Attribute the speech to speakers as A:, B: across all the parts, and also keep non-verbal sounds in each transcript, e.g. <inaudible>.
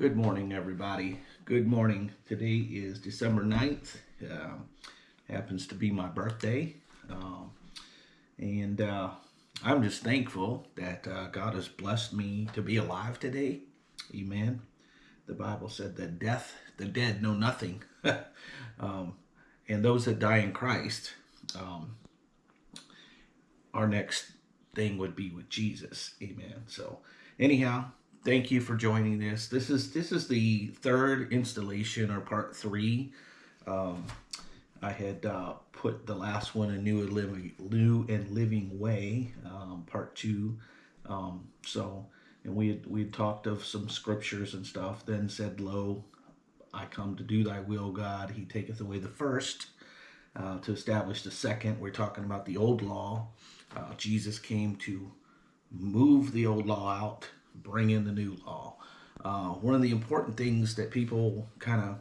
A: Good morning, everybody. Good morning. Today is December 9th. Uh, happens to be my birthday. Um, and uh, I'm just thankful that uh, God has blessed me to be alive today. Amen. The Bible said that death, the dead know nothing. <laughs> um, and those that die in Christ, um, our next thing would be with Jesus. Amen. So, anyhow, thank you for joining this. This is this is the third installation or part three. Um, I had uh, put the last one, a new and living, new and living way, um, part two. Um, so, and we had, we had talked of some scriptures and stuff. Then said, "Lo, I come to do Thy will, God. He taketh away the first uh, to establish the second. We're talking about the old law. Uh, Jesus came to move the old law out bring in the new law. Uh, one of the important things that people kind of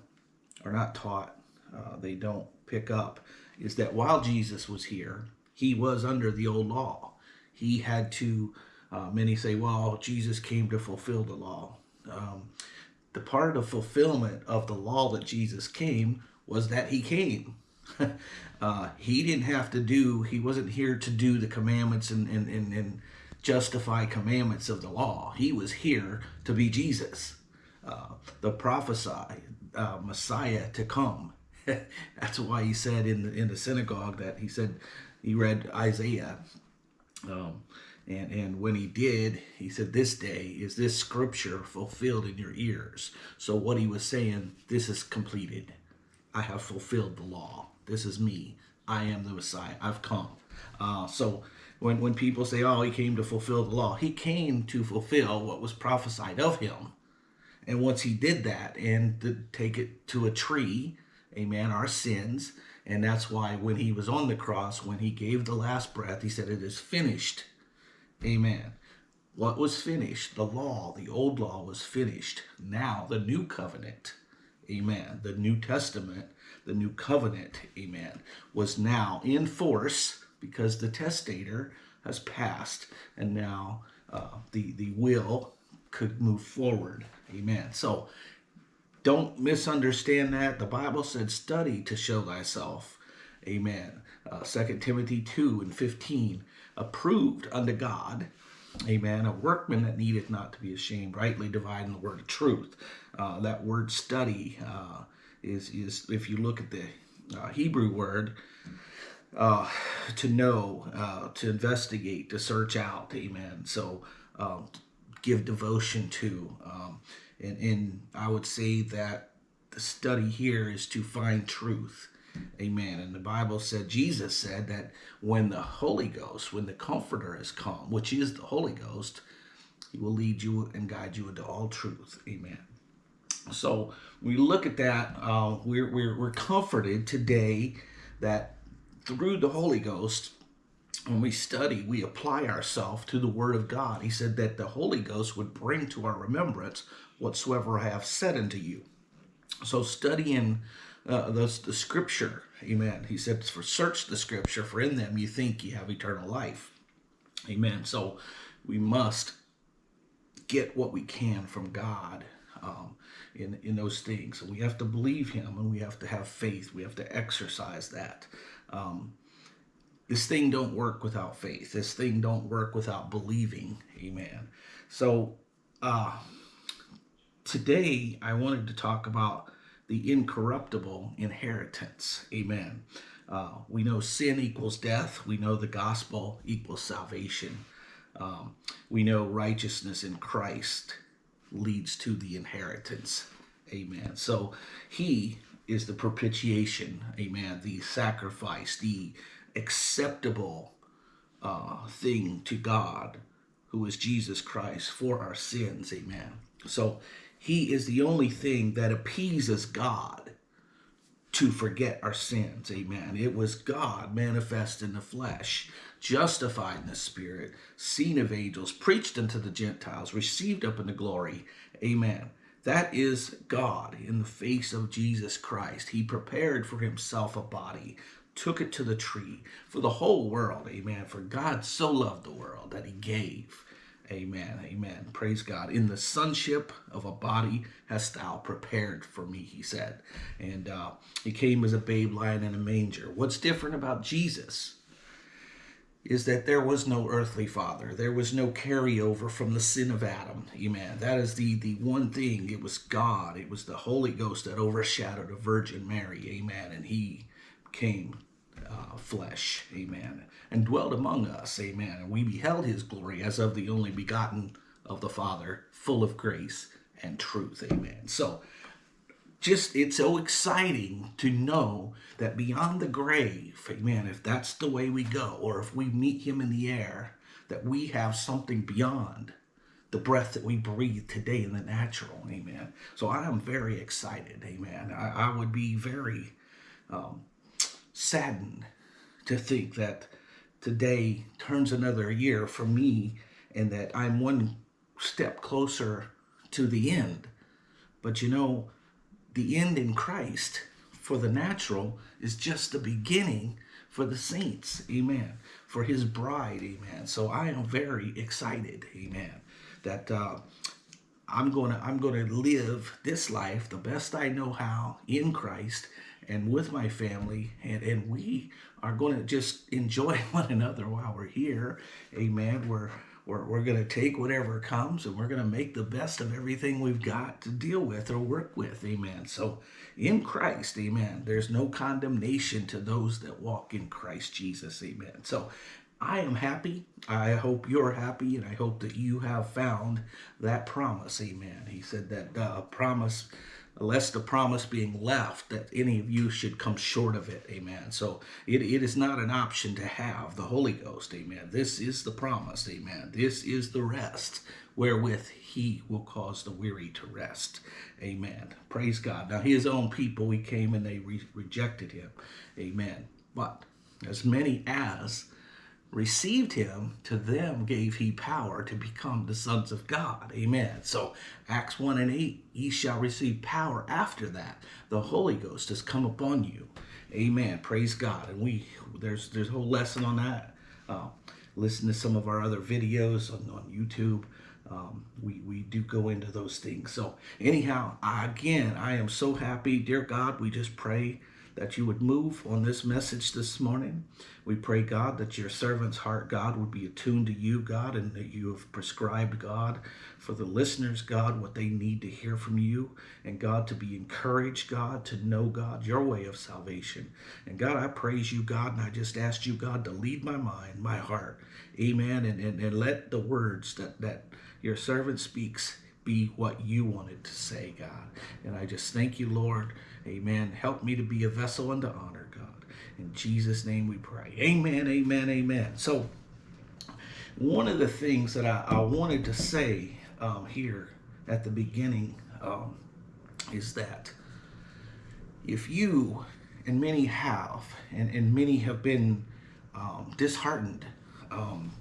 A: are not taught, uh, they don't pick up, is that while Jesus was here, he was under the old law. He had to, uh, many say, well, Jesus came to fulfill the law. Um, the part of fulfillment of the law that Jesus came was that he came. <laughs> uh, he didn't have to do, he wasn't here to do the commandments and, and, and, and justify commandments of the law. He was here to be Jesus, uh, the prophesied uh, Messiah to come. <laughs> That's why he said in the, in the synagogue that he said he read Isaiah. Um, and, and when he did, he said, This day is this scripture fulfilled in your ears. So, what he was saying, this is completed. I have fulfilled the law. This is me. I am the Messiah. I've come. Uh, so, when, when people say, oh, he came to fulfill the law, he came to fulfill what was prophesied of him. And once he did that and to take it to a tree, amen, our sins, and that's why when he was on the cross, when he gave the last breath, he said, it is finished. Amen. What was finished? The law, the old law was finished. Now the new covenant, amen, the New Testament, the new covenant, amen, was now in force because the testator has passed and now uh, the, the will could move forward. Amen. So don't misunderstand that. The Bible said, study to show thyself. Amen. Uh, 2 Timothy 2 and 15, approved unto God. Amen. A workman that needeth not to be ashamed, rightly dividing the word of truth. Uh, that word study uh, is, is, if you look at the uh, Hebrew word, uh, to know, uh, to investigate, to search out. Amen. So um, give devotion to. Um, and, and I would say that the study here is to find truth. Amen. And the Bible said, Jesus said that when the Holy Ghost, when the Comforter has come, which is the Holy Ghost, he will lead you and guide you into all truth. Amen. So we look at that, uh, we're, we're, we're comforted today that through the Holy Ghost, when we study, we apply ourselves to the Word of God. He said that the Holy Ghost would bring to our remembrance whatsoever I have said unto you. So studying uh, the, the Scripture, amen. He said, for search the Scripture, for in them you think you have eternal life. Amen. So we must get what we can from God um, in, in those things. And we have to believe Him and we have to have faith. We have to exercise that. Um, this thing don't work without faith. This thing don't work without believing. Amen. So uh, today I wanted to talk about the incorruptible inheritance. Amen. Uh, we know sin equals death. We know the gospel equals salvation. Um, we know righteousness in Christ leads to the inheritance. Amen. So he is the propitiation, amen, the sacrifice, the acceptable uh, thing to God, who is Jesus Christ, for our sins, amen. So he is the only thing that appeases God to forget our sins, amen. It was God manifest in the flesh, justified in the spirit, seen of angels, preached unto the Gentiles, received up into glory, amen. That is God in the face of Jesus Christ. He prepared for himself a body, took it to the tree for the whole world. Amen. For God so loved the world that he gave. Amen. Amen. Praise God. In the sonship of a body hast thou prepared for me, he said. And uh, he came as a babe lying in a manger. What's different about Jesus is that there was no earthly father. There was no carryover from the sin of Adam. Amen. That is the, the one thing. It was God. It was the Holy Ghost that overshadowed a Virgin Mary. Amen. And he came uh, flesh, amen, and dwelt among us, amen. And we beheld his glory as of the only begotten of the Father, full of grace and truth, amen. So, just it's so exciting to know that beyond the grave, amen, if that's the way we go, or if we meet him in the air, that we have something beyond the breath that we breathe today in the natural, amen. So I am very excited, amen. I, I would be very um, saddened to think that today turns another year for me and that I'm one step closer to the end. But you know, the end in Christ for the natural is just the beginning for the saints. Amen. For his bride. Amen. So I am very excited. Amen. That uh, I'm going to I'm going to live this life the best I know how in Christ and with my family and, and we are going to just enjoy <laughs> one another while we're here amen we're we're, we're going to take whatever comes and we're going to make the best of everything we've got to deal with or work with amen so in christ amen there's no condemnation to those that walk in christ jesus amen so I am happy. I hope you're happy, and I hope that you have found that promise. Amen. He said that uh, promise lest the promise being left that any of you should come short of it. Amen. So it, it is not an option to have the Holy Ghost. Amen. This is the promise. Amen. This is the rest wherewith he will cause the weary to rest. Amen. Praise God. Now his own people, he came and they re rejected him. Amen. But as many as received him, to them gave he power to become the sons of God. Amen. So Acts 1 and 8, ye shall receive power after that. The Holy Ghost has come upon you. Amen. Praise God. And we there's there's a whole lesson on that. Uh, listen to some of our other videos on, on YouTube. Um, we, we do go into those things. So anyhow, again, I am so happy. Dear God, we just pray that you would move on this message this morning. We pray, God, that your servant's heart, God, would be attuned to you, God, and that you have prescribed, God, for the listeners, God, what they need to hear from you, and God, to be encouraged, God, to know, God, your way of salvation. And God, I praise you, God, and I just ask you, God, to lead my mind, my heart, amen, and, and, and let the words that, that your servant speaks be what you wanted to say, God. And I just thank you, Lord. Amen. Help me to be a vessel unto honor, God. In Jesus' name we pray. Amen, amen, amen. So, one of the things that I, I wanted to say um, here at the beginning um, is that if you, and many have, and, and many have been um, disheartened um,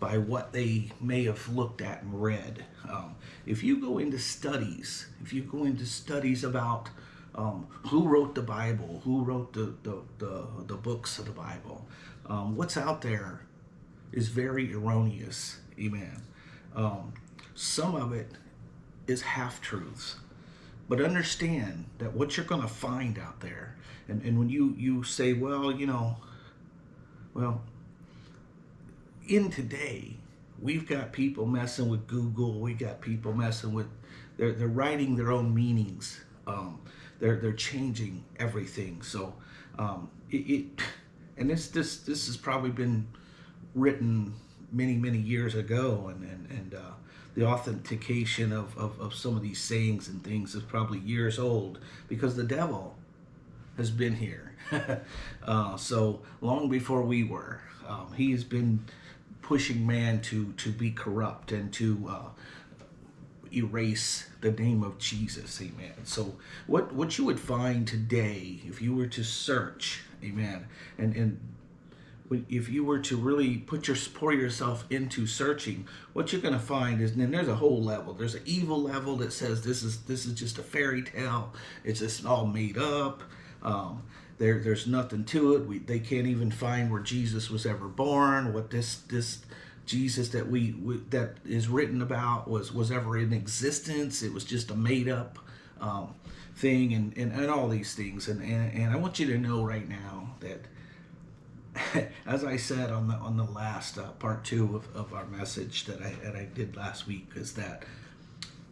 A: by what they may have looked at and read. Um, if you go into studies, if you go into studies about um, who wrote the Bible, who wrote the, the, the, the books of the Bible, um, what's out there is very erroneous. Amen. Um, some of it is half-truths. But understand that what you're going to find out there, and, and when you, you say, well, you know, well, in today, we've got people messing with Google. We've got people messing with, they're, they're writing their own meanings. Um, they're, they're changing everything. So um, it, it, and this, this, this has probably been written many, many years ago. And, and, and uh, the authentication of, of, of some of these sayings and things is probably years old because the devil has been here. <laughs> uh, so long before we were, um, he has been pushing man to to be corrupt and to uh, erase the name of Jesus, amen. So what what you would find today if you were to search, amen, and and if you were to really put your pour yourself into searching, what you're going to find is then there's a whole level. There's an evil level that says this is this is just a fairy tale. It's just all made up. Um, there, there's nothing to it. We, they can't even find where Jesus was ever born, what this, this Jesus that we, we that is written about was was ever in existence. It was just a made up um, thing, and, and and all these things. And, and and I want you to know right now that, <laughs> as I said on the on the last uh, part two of, of our message that I that I did last week, is that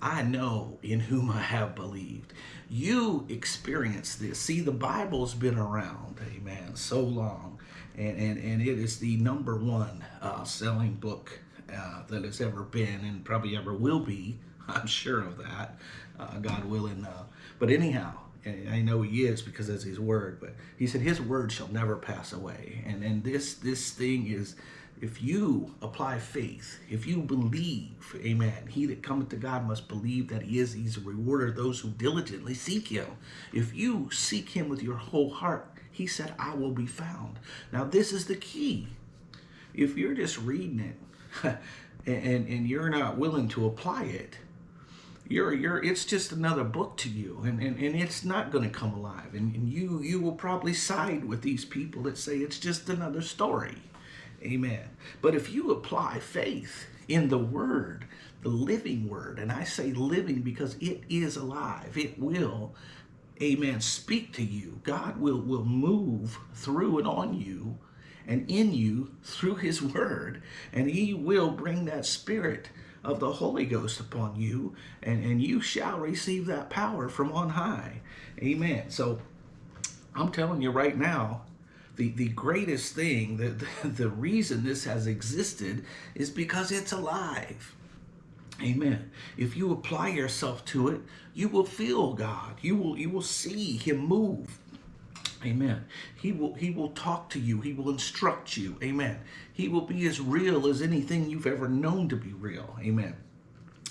A: I know in whom I have believed. You experience this. See, the Bible's been around, amen, so long and, and, and it is the number one uh, selling book uh, that has ever been and probably ever will be. <laughs> I'm sure of that, uh, God willing. Uh, but anyhow, I know He is because that's His word. But He said His word shall never pass away, and and this this thing is. If you apply faith, if you believe, amen, he that cometh to God must believe that he is, he's a rewarder of those who diligently seek him. If you seek him with your whole heart, he said, I will be found. Now, this is the key. If you're just reading it <laughs> and, and you're not willing to apply it, you're you're it's just another book to you and, and, and it's not going to come alive and, and you you will probably side with these people that say it's just another story amen but if you apply faith in the word the living word and i say living because it is alive it will amen, speak to you. God will, will move through and on you and in you through his word. And he will bring that spirit of the Holy Ghost upon you, and, and you shall receive that power from on high. Amen. So I'm telling you right now, the, the greatest thing, the, the, <laughs> the reason this has existed is because it's alive. Amen. If you apply yourself to it, you will feel God. You will you will see him move. Amen. He will he will talk to you. He will instruct you. Amen. He will be as real as anything you've ever known to be real. Amen.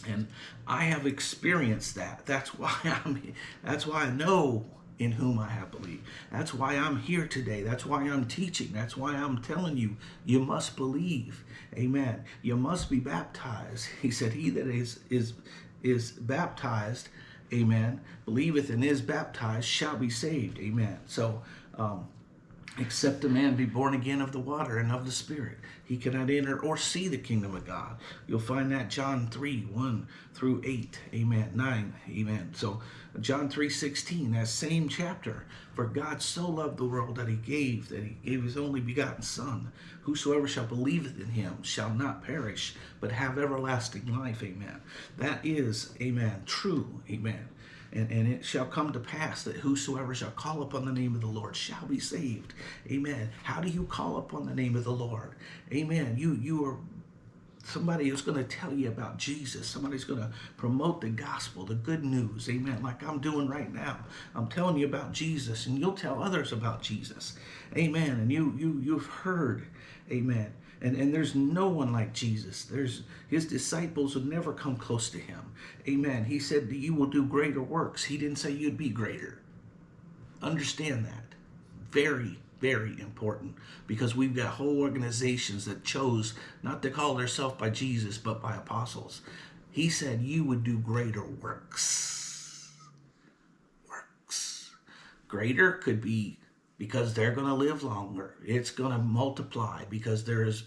A: And I have experienced that. That's <laughs> why I'm that's why I know in whom I have believed. That's why I'm here today. That's why I'm teaching. That's why I'm telling you, you must believe. Amen. You must be baptized. <laughs> He said, he that is, is, is baptized, amen, believeth and is baptized shall be saved. Amen. So, um, except a man be born again of the water and of the Spirit. He cannot enter or see the kingdom of God. You'll find that John 3, 1 through 8. Amen. 9. Amen. So John 3.16, that same chapter. For God so loved the world that he gave, that he gave his only begotten Son. Whosoever shall believe in him shall not perish, but have everlasting life. Amen. That is, amen, true. Amen. And, and it shall come to pass that whosoever shall call upon the name of the Lord shall be saved. Amen. How do you call upon the name of the Lord? Amen. You you are somebody who's going to tell you about Jesus. Somebody's going to promote the gospel, the good news. Amen. Like I'm doing right now. I'm telling you about Jesus and you'll tell others about Jesus. Amen. And you you you've heard. Amen. And, and there's no one like Jesus. There's his disciples would never come close to him. Amen. He said you will do greater works. He didn't say you'd be greater. Understand that. Very, very important because we've got whole organizations that chose not to call themselves by Jesus but by apostles. He said you would do greater works. Works. Greater could be because they're going to live longer. It's going to multiply because there is,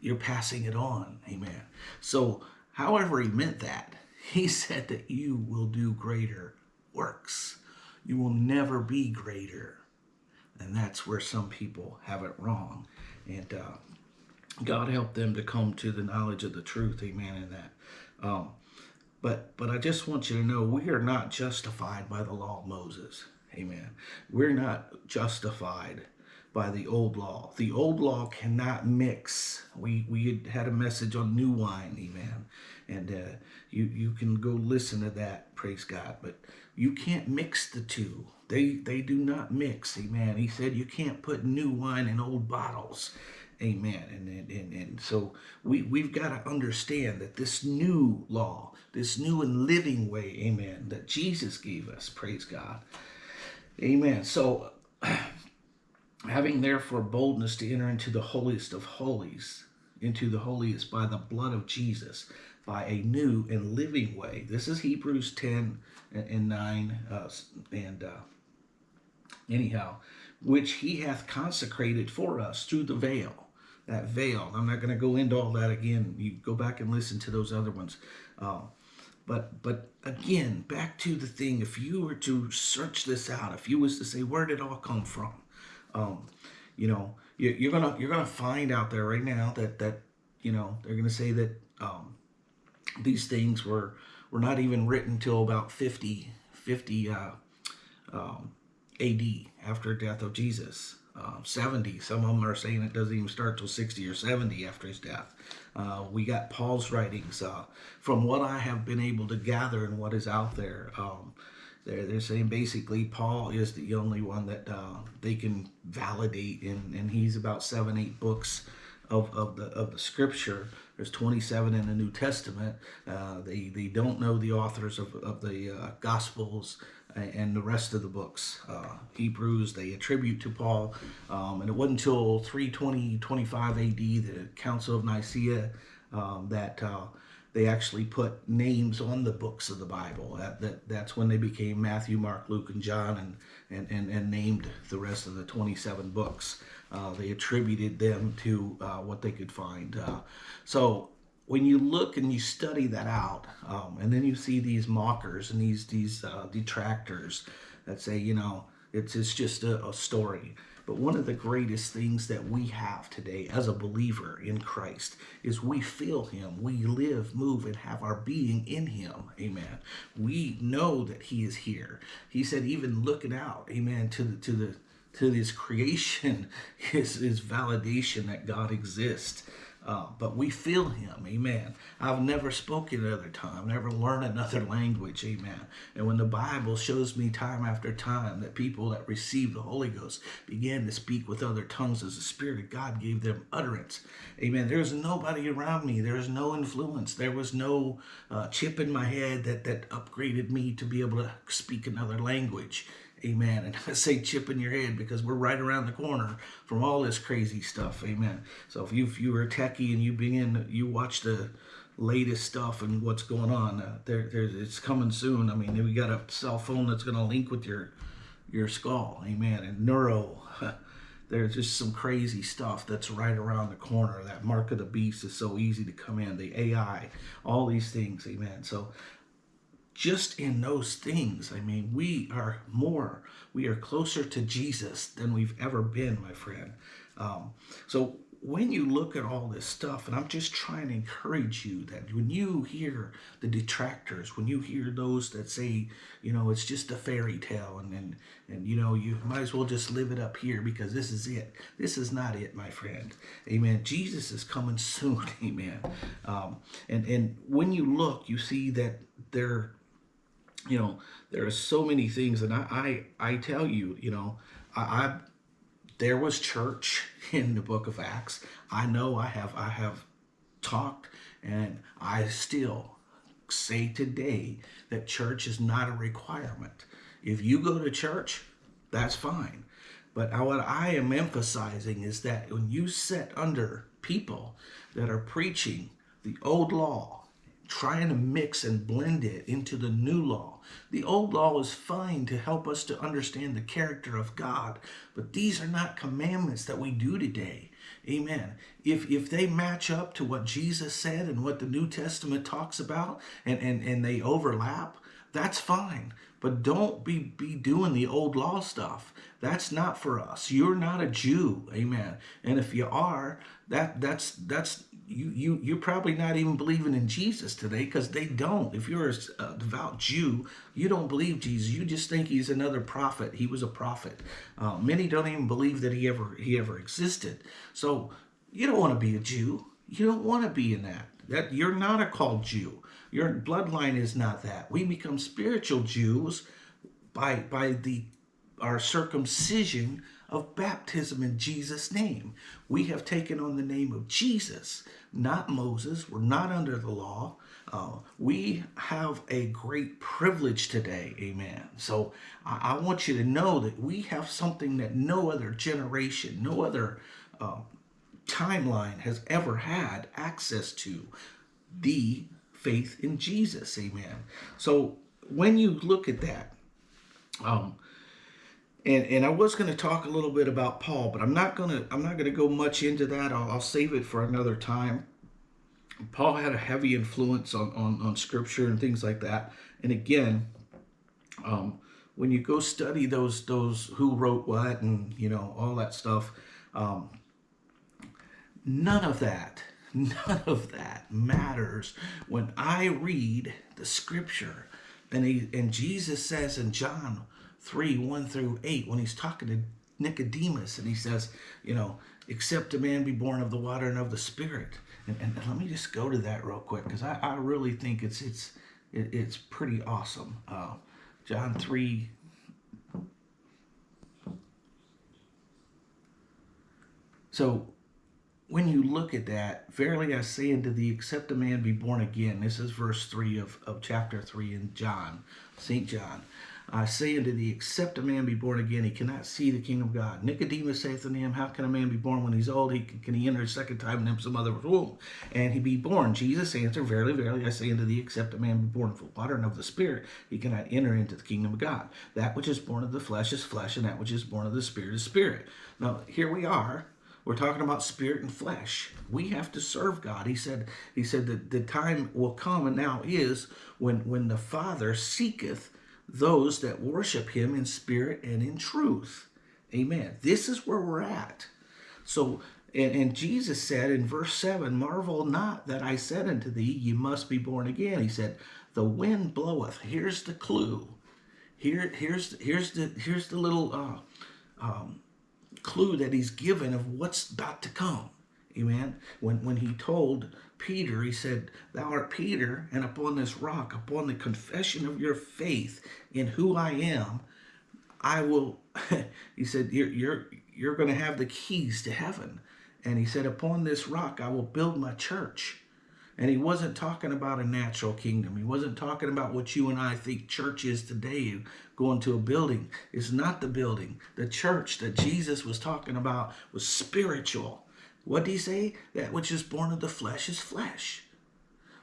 A: you're passing it on. Amen. So, however, he meant that, <laughs> he said that you will do greater works. You will never be greater. And that's where some people have it wrong. And uh, God help them to come to the knowledge of the truth. Amen. In that. Um, but but I just want you to know we are not justified by the law of Moses. Amen. We're not justified by the old law. The old law cannot mix. We we had a message on new wine, amen. And uh, you you can go listen to that, praise God. But you can't mix the two. They they do not mix, amen. He said you can't put new wine in old bottles. Amen. And, and, and, and so we, we've got to understand that this new law, this new and living way, amen, that Jesus gave us, praise God, Amen. So, <clears throat> having therefore boldness to enter into the holiest of holies, into the holiest by the blood of Jesus, by a new and living way. This is Hebrews 10 and 9. Uh, and uh, anyhow, which he hath consecrated for us through the veil that veil. I'm not going to go into all that again. You go back and listen to those other ones. Uh, but but again, back to the thing. If you were to search this out, if you was to say where did it all come from, um, you know, you, you're gonna you're gonna find out there right now that that you know they're gonna say that um, these things were were not even written till about 50 50 uh, um, AD after death of Jesus. Uh, 70. Some of them are saying it doesn't even start till 60 or 70 after his death. Uh, we got Paul's writings. Uh, from what I have been able to gather and what is out there, um, they're, they're saying basically Paul is the only one that uh, they can validate, and, and he's about seven, eight books of, of the of the scripture. There's 27 in the New Testament. Uh, they they don't know the authors of, of the uh, Gospels and the rest of the books. Uh, Hebrews they attribute to Paul, um, and it wasn't until 320 25 AD, the Council of Nicaea, um, that uh, they actually put names on the books of the Bible. That, that that's when they became Matthew, Mark, Luke, and John, and and and, and named the rest of the 27 books. Uh, they attributed them to uh, what they could find. Uh, so when you look and you study that out, um, and then you see these mockers and these these uh, detractors that say, you know, it's it's just a, a story. But one of the greatest things that we have today as a believer in Christ is we feel Him. We live, move, and have our being in Him. Amen. We know that He is here. He said, even looking out, amen, to the to the to this creation <laughs> is, is validation that God exists. Uh, but we feel him, amen. I've never spoken another time, never learned another <laughs> language, amen. And when the Bible shows me time after time that people that received the Holy Ghost began to speak with other tongues as the Spirit of God gave them utterance, amen. There's nobody around me. There's no influence. There was no uh, chip in my head that, that upgraded me to be able to speak another language. Amen. And <laughs> I say chip in your head because we're right around the corner from all this crazy stuff. Amen. So if you if you were a techie and you begin you watch the latest stuff and what's going on, uh, there there's it's coming soon. I mean, we got a cell phone that's going to link with your your skull. Amen. And neuro. <laughs> There's just some crazy stuff that's right around the corner. That mark of the beast is so easy to come in. The AI, all these things, amen. So just in those things, I mean, we are more, we are closer to Jesus than we've ever been, my friend. Um, so when you look at all this stuff, and I'm just trying to encourage you that when you hear the detractors, when you hear those that say, you know, it's just a fairy tale and, and, and you know, you might as well just live it up here because this is it. This is not it, my friend. Amen. Jesus is coming <laughs> soon. Amen. Um, and, and when you look, you see that there you know, there are so many things, and I, I, I tell you, you know, I, I, there was church <laughs> in the Book of Acts. I know I have, I have talked, and I still say today that church is not a requirement. If you go to church, that's fine. But what I am emphasizing is that when you sit under people that are preaching the old law, trying to mix and blend it into the new law. The old law is fine to help us to understand the character of God, but these are not commandments that we do today. Amen. If if they match up to what Jesus said and what the New Testament talks about and, and, and they overlap, that's fine. But don't be, be doing the old law stuff. That's not for us. You're not a Jew. Amen. And if you are, that that's that's you you you're probably not even believing in Jesus today because they don't. If you're a devout Jew, you don't believe Jesus. You just think he's another prophet. He was a prophet. Uh, many don't even believe that he ever he ever existed. So you don't want to be a Jew. You don't want to be in that. That you're not a called Jew. Your bloodline is not that. We become spiritual Jews by by the our circumcision of baptism in Jesus' name. We have taken on the name of Jesus, not Moses. We're not under the law. Uh, we have a great privilege today, amen. So I, I, want you to know that we have something that no other generation, no other uh, timeline has ever had access to the faith in Jesus, amen. So when you look at that, um, and and I was going to talk a little bit about Paul, but I'm not going to I'm not going to go much into that. I'll, I'll save it for another time. Paul had a heavy influence on on, on Scripture and things like that. And again, um, when you go study those those who wrote what and you know all that stuff, um, none of that none of that matters when I read the Scripture. And he and Jesus says in John 3 1 through 8, when he's talking to Nicodemus, and he says, you know, except a man be born of the water and of the Spirit. And, and let me just go to that real quick because I, I really think it's it's it, it's pretty awesome. Uh, John 3 So when you look at that, verily I say unto thee, except a man be born again. This is verse 3 of, of chapter 3 in John, St. John. I say unto thee, except a man be born again, he cannot see the kingdom of God. Nicodemus saith unto him, How can a man be born when he's old? He, can he enter a second time in some other womb? And he be born. Jesus answered, Verily, verily, I say unto thee, except a man be born of water and of the Spirit, he cannot enter into the kingdom of God. That which is born of the flesh is flesh, and that which is born of the Spirit is spirit. Now, here we are we're talking about spirit and flesh. We have to serve God. He said, he said that the time will come and now is when, when the Father seeketh those that worship him in spirit and in truth. Amen. This is where we're at. So, and, and Jesus said in verse 7, Marvel not that I said unto thee, ye must be born again. He said, The wind bloweth. Here's the clue. Here, here's, here's, the, here's the little uh, um, clue that he's given of what's about to come. Amen. When when he told Peter, he said, Thou art Peter, and upon this rock, upon the confession of your faith in who I am, I will <laughs> he said, You're you're you're gonna have the keys to heaven. And he said, Upon this rock I will build my church. And he wasn't talking about a natural kingdom. He wasn't talking about what you and I think church is today, going to a building. It's not the building. The church that Jesus was talking about was spiritual. What did he say? That which is born of the flesh is flesh.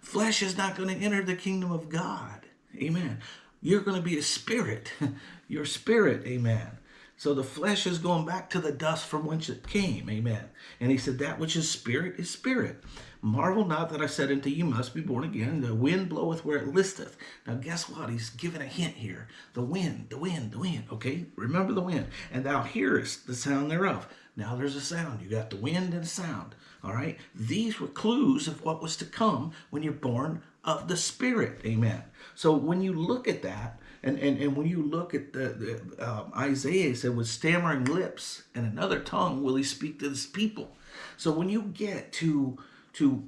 A: Flesh is not going to enter the kingdom of God. Amen. You're going to be a spirit. <laughs> Your spirit. Amen. So the flesh is going back to the dust from whence it came. Amen. And he said, That which is spirit is spirit. Marvel not that I said unto you, must be born again. The wind bloweth where it listeth. Now, guess what? He's giving a hint here. The wind, the wind, the wind. Okay? Remember the wind. And thou hearest the sound thereof. Now there's a sound. You got the wind and sound. All right? These were clues of what was to come when you're born of the Spirit. Amen. So when you look at that, and, and, and when you look at the, the uh, Isaiah said, with stammering lips and another tongue will he speak to this people. So when you get to to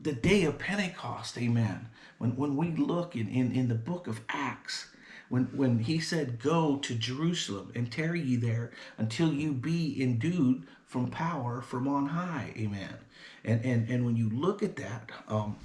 A: the day of Pentecost, amen. When, when we look in, in, in the book of Acts, when, when he said, Go to Jerusalem and tarry ye there until you be endued from power from on high, amen. And, and, and when you look at that, um,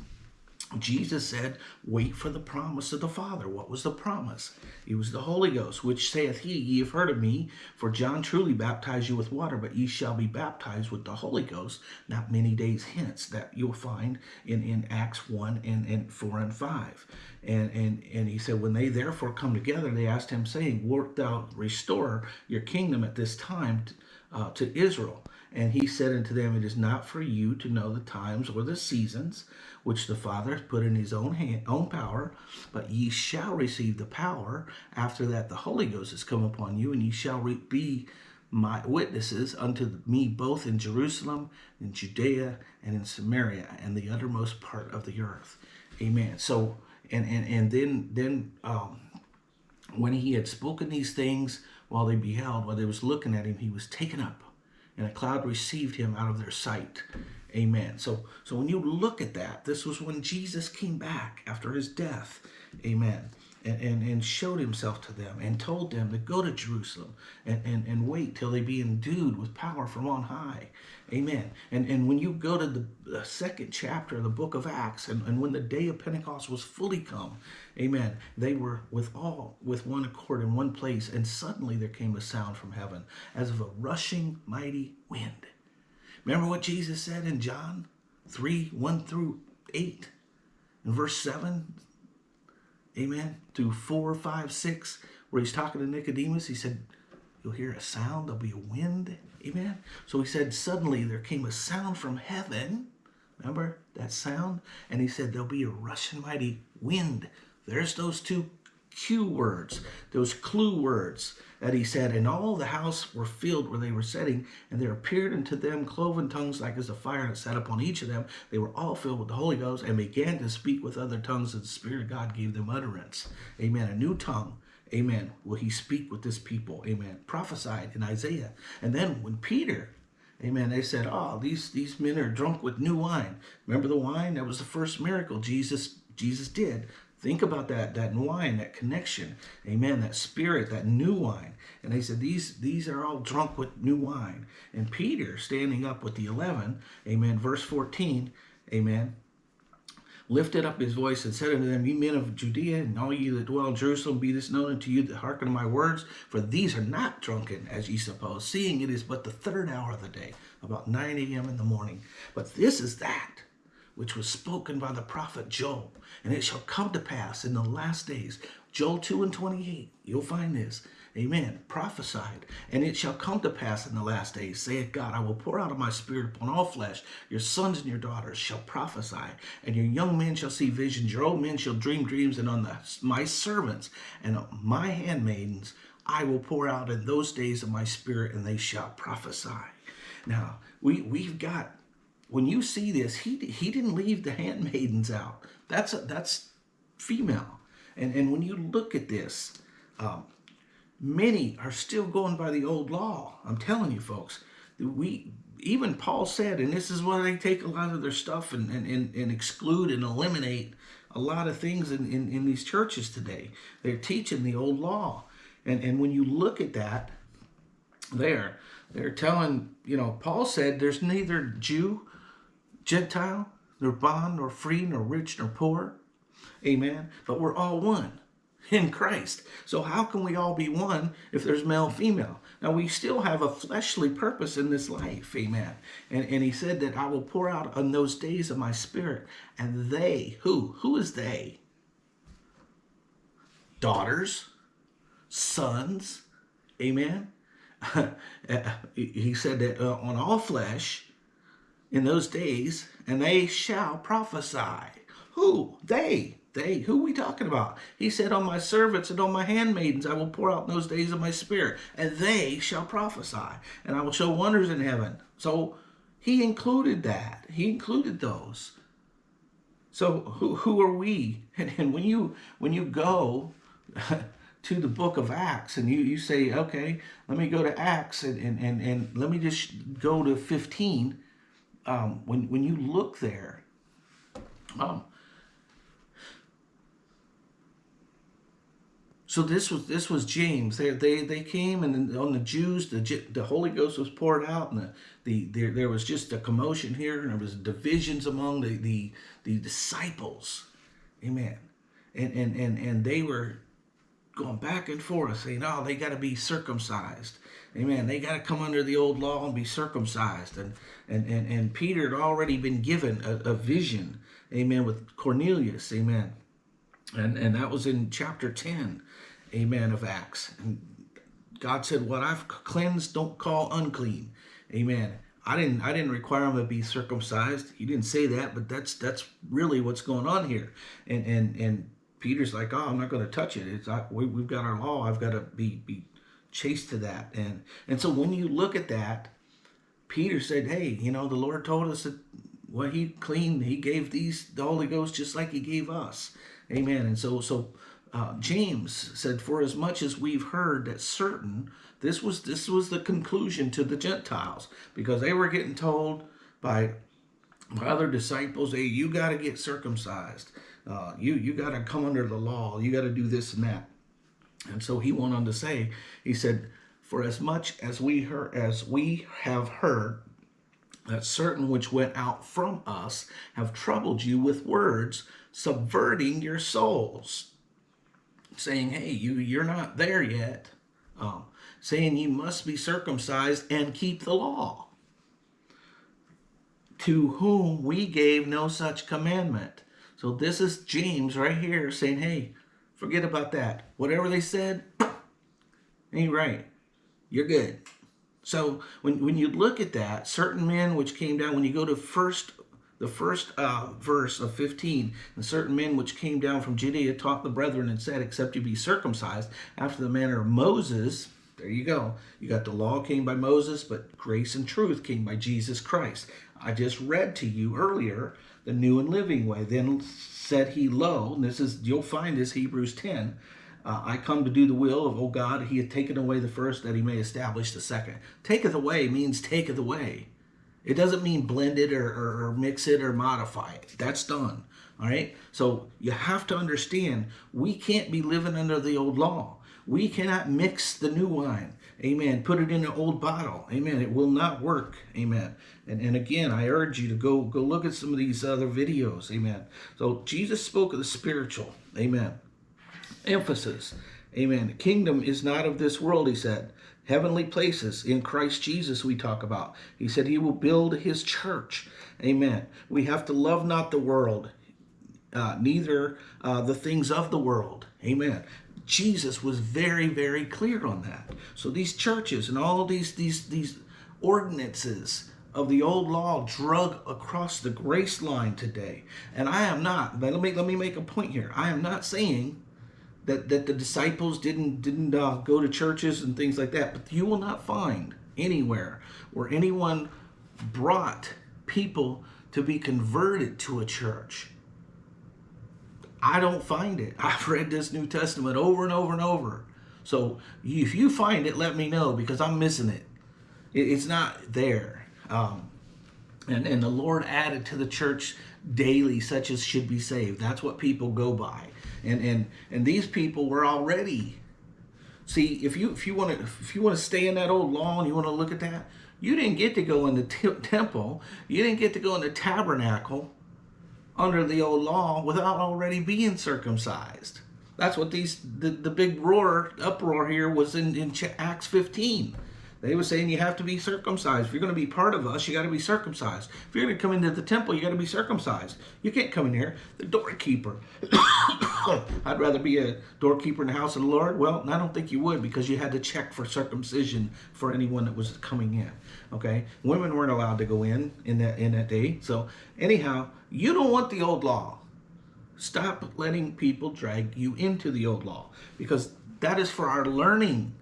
A: Jesus said, Wait for the promise of the Father. What was the promise? It was the Holy Ghost, which saith he, Ye have heard of me, for John truly baptized you with water, but ye shall be baptized with the Holy Ghost not many days hence. That you'll find in, in Acts 1 and, and 4 and 5. And, and, and he said, When they therefore come together, they asked him, saying, Wilt thou restore your kingdom at this time uh, to Israel? And he said unto them, It is not for you to know the times or the seasons which the Father has put in his own hand, own power, but ye shall receive the power after that the Holy Ghost has come upon you, and ye shall be my witnesses unto me both in Jerusalem, in Judea, and in Samaria, and the uttermost part of the earth. Amen. So, and and and then then um, when he had spoken these things, while they beheld, while they was looking at him, he was taken up, and a cloud received him out of their sight. Amen. So, so when you look at that, this was when Jesus came back after his death. Amen. And, and, and showed himself to them and told them to go to Jerusalem and, and, and wait till they be endued with power from on high. Amen. And, and when you go to the, the second chapter of the book of Acts, and, and when the day of Pentecost was fully come, amen, they were with all, with one accord in one place, and suddenly there came a sound from heaven as of a rushing mighty wind Remember what Jesus said in John 3 1 through 8, in verse 7, amen, through 4, 5, 6, where he's talking to Nicodemus. He said, You'll hear a sound, there'll be a wind. Amen. So he said, suddenly there came a sound from heaven. Remember that sound? And he said, there'll be a rushing mighty wind. There's those two Q words, those clue words that he said, and all the house were filled where they were sitting, and there appeared unto them cloven tongues like as a fire that sat upon each of them. They were all filled with the Holy Ghost and began to speak with other tongues as the Spirit of God gave them utterance. Amen. A new tongue. Amen. Will he speak with this people? Amen. Prophesied in Isaiah. And then when Peter Amen. They said, "Oh, these these men are drunk with new wine." Remember the wine? That was the first miracle Jesus Jesus did. Think about that, that wine, that connection. Amen. That spirit, that new wine. And they said, these, these are all drunk with new wine. And Peter, standing up with the 11, amen, verse 14, amen, lifted up his voice and said unto them, Ye men of Judea, and all ye that dwell in Jerusalem, be this known unto you that hearken to my words, for these are not drunken, as ye suppose, seeing it is but the third hour of the day, about 9 a.m. in the morning. But this is that which was spoken by the prophet Joel. And it shall come to pass in the last days, Joel 2 and 28, you'll find this, amen, prophesied. And it shall come to pass in the last days, saith God, I will pour out of my spirit upon all flesh. Your sons and your daughters shall prophesy, and your young men shall see visions, your old men shall dream dreams, and on the, my servants and my handmaidens I will pour out in those days of my spirit, and they shall prophesy. Now, we, we've got when you see this, he he didn't leave the handmaidens out. That's a, that's female. And and when you look at this, um, many are still going by the old law. I'm telling you, folks. We even Paul said, and this is why they take a lot of their stuff and and, and, and exclude and eliminate a lot of things in, in, in these churches today. They're teaching the old law. And and when you look at that, there, they're telling, you know, Paul said there's neither Jew Gentile, nor bond, nor free, nor rich, nor poor. Amen. But we're all one in Christ. So how can we all be one if there's male, female? Now we still have a fleshly purpose in this life. Amen. And, and he said that I will pour out on those days of my spirit. And they, who? Who is they? Daughters, sons. Amen. <laughs> he said that uh, on all flesh, in those days, and they shall prophesy. Who? They. They. Who we talking about? He said, On my servants and on my handmaidens I will pour out in those days of my spirit, and they shall prophesy, and I will show wonders in heaven. So he included that. He included those. So who, who are we? <laughs> And, and when you when you go <laughs> to the book of Acts and you, you say, okay, let me go to Acts and, and, and, and let me just go to 15 um, when when you look there, um, so this was this was James. They they they came and on the Jews, the the Holy Ghost was poured out, and the the there there was just a commotion here, and there was divisions among the the the disciples, amen. And and and and they were going back and forth, saying, "Oh, they got to be circumcised." Amen. They got to come under the old law and be circumcised. And and and, and Peter had already been given a, a vision. Amen. With Cornelius. Amen. And and that was in chapter 10. Amen. Of Acts. And God said, "What I've cleansed, don't call unclean." Amen. I didn't I didn't require him to be circumcised. He didn't say that, but that's that's really what's going on here. And and and Peter's like, oh, I'm not going to touch it. It's I, we, have got our law. I've got to be be chaste to that. And and so when you look at that, Peter said, hey, you know, the Lord told us that what he cleaned, he gave these the Holy Ghost just like he gave us. Amen. And so so uh, James said, for as much as we've heard that certain, this was this was the conclusion to the Gentiles because they were getting told by by other disciples, hey, you got to get circumcised. Uh, you you got to come under the law. You got to do this and that. And so he went on to say, he said, for as much as we heard, as we have heard that certain which went out from us have troubled you with words, subverting your souls, saying, hey, you, you're not there yet, um, saying you must be circumcised and keep the law, to whom we gave no such commandment. So this is James right here saying, hey, Forget about that. Whatever they said, <clears throat> ain't right. you're good. So when, when you look at that, certain men which came down, when you go to first the first uh, verse of 15, and certain men which came down from Judea taught the brethren and said, except you be circumcised after the manner of Moses, there you go. You got the law came by Moses, but grace and truth came by Jesus Christ. I just read to you earlier the new and living way. Then said he, lo, and this is, you'll find this Hebrews 10, uh, I come to do the will of, O God, he had taken away the first that he may establish the second. Taketh away means taketh away. It doesn't mean blend it or, or, or mix it or modify it. That's done. All right. So you have to understand we can't be living under the old law. We cannot mix the new wine. Amen. Put it in an old bottle. Amen. It will not work. Amen. And, and again, I urge you to go go look at some of these other videos. Amen. So Jesus spoke of the spiritual. Amen. Emphasis. Amen. The kingdom is not of this world, he said heavenly places in Christ Jesus we talk about. He said he will build his church. Amen. We have to love not the world, uh, neither uh, the things of the world. Amen. Jesus was very, very clear on that. So these churches and all these these these ordinances of the old law drug across the grace line today. And I am not, let me let me make a point here. I am not saying that, that the disciples didn't didn't uh, go to churches and things like that. But you will not find anywhere where anyone brought people to be converted to a church. I don't find it. <laughs> I've read this New Testament over and over and over. So if you find it, let me know because I'm missing it. It's not there. Um, and, and the Lord added to the church daily such as should be saved. That's what people go by. And and and these people were already see if you if you want to if you want to stay in that old law and you want to look at that you didn't get to go in the temple. You didn't get to go in the tabernacle under the old law without already being circumcised. That's what these the, the big roar uproar here was in, in acts 15 they were saying you have to be circumcised. If you're going to be part of us, you got to be circumcised. If you're going to come into the temple, you got to be circumcised. You can't come in here. The doorkeeper. <coughs> I'd rather be a doorkeeper in the house of the Lord. Well, I don't think you would because you had to check for circumcision for anyone that was coming in. Okay, women weren't allowed to go in in that in that day. So anyhow, you don't want the old law. Stop letting people drag you into the old law because that is for our learning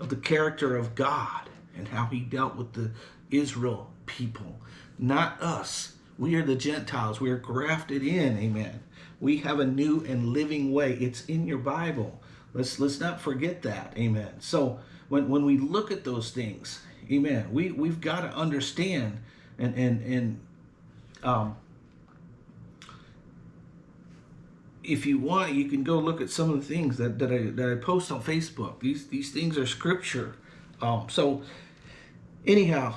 A: of the character of God and how he dealt with the Israel people, not us. We are the Gentiles. We are grafted in. Amen. We have a new and living way. It's in your Bible. Let's let's not forget that. Amen. So when, when we look at those things, amen, we, we've got to understand and and and um if you want, you can go look at some of the things that, that I that I post on Facebook. These these things are scripture. Um, so anyhow,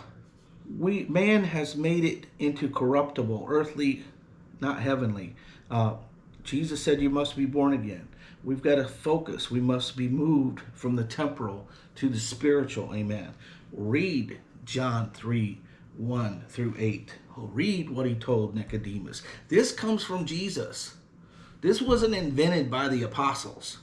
A: we man has made it into corruptible, earthly, not heavenly. Uh, Jesus said you must be born again. We've got to focus. We must be moved from the temporal to the spiritual. Amen. Read John 3, 1 through 8. Read what he told Nicodemus. This comes from Jesus. This wasn't invented by the apostles.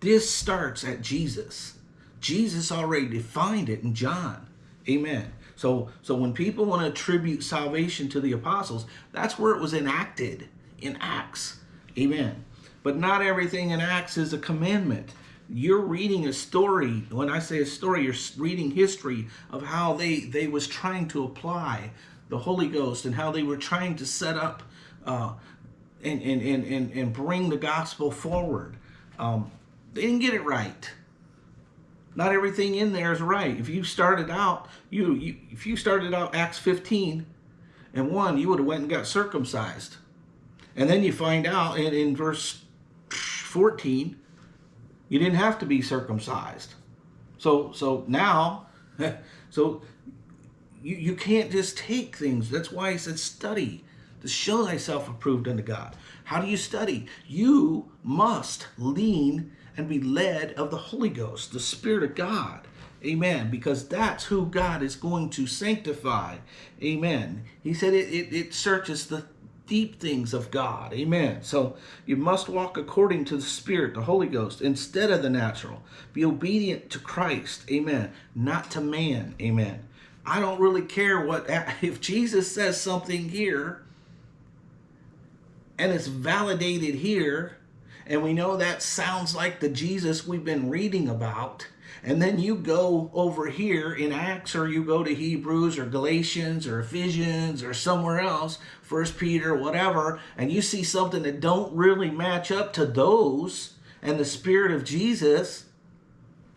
A: This starts at Jesus. Jesus already defined it in John. Amen. So, so when people want to attribute salvation to the apostles, that's where it was enacted in Acts. Amen. But not everything in Acts is a commandment. You're reading a story. When I say a story, you're reading history of how they, they was trying to apply the Holy Ghost and how they were trying to set up uh, and, and, and, and, and bring the gospel forward. Um, they didn't get it right. Not everything in there is right. If you started out, you, you if you started out Acts 15 and 1, you would have went and got circumcised. And then you find out in, in verse 14, you didn't have to be circumcised. So so now, <laughs> so you, you can't just take things. That's why he said study to show thyself approved unto God. How do you study? You must lean and be led of the Holy Ghost, the Spirit of God. Amen. Because that's who God is going to sanctify. Amen. He said it, it, it searches the deep things of God. Amen. So you must walk according to the Spirit, the Holy Ghost, instead of the natural. Be obedient to Christ. Amen. Not to man. Amen. I don't really care what, <laughs> if Jesus says something here and it's validated here, and we know that sounds like the Jesus we've been reading about, and then you go over here in Acts or you go to Hebrews or Galatians or Ephesians or somewhere else, First Peter, whatever, and you see something that don't really match up to those and the Spirit of Jesus,